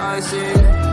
icing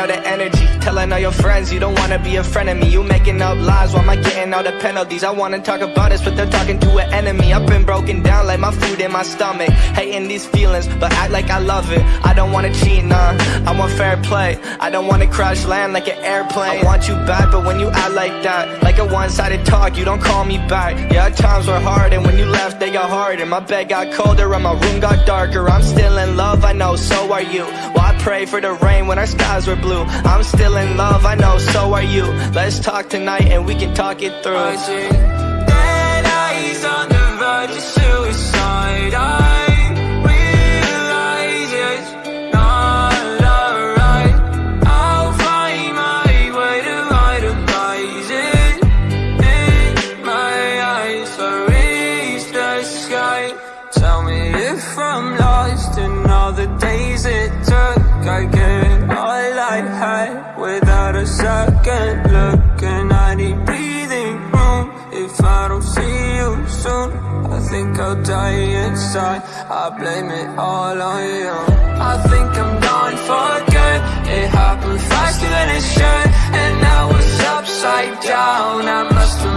Out of energy. Telling all your friends you don't wanna be a friend of me. You making up lies while am I getting all the penalties? I wanna talk about this, but they're talking to an enemy. I've been broken down like my food in my stomach. Hating these feelings, but act like I love it. I don't wanna cheat, nah. I want fair play. I don't wanna crash land like an airplane. I want you back, but when you act like that, like a one-sided talk, you don't call me back. Yeah, times were hard, and when you left, they got harder. My bed got colder, and my room got darker. I'm still in love, I know, so are you. I pray for the rain when our skies were blue. I'm still in love, I know, so are you. Let's talk tonight, and we can talk it through. I dead eyes on the verge of suicide. I realize it's not alright. I'll find my way to itemize it in my eyes. So reach the sky. Tell me if I'm lost all I without a second look, and I need breathing room. If I don't see you soon, I think I'll die inside. I blame it all on you. I think I'm gone for good. It happened faster than it should, and I was upside down. I must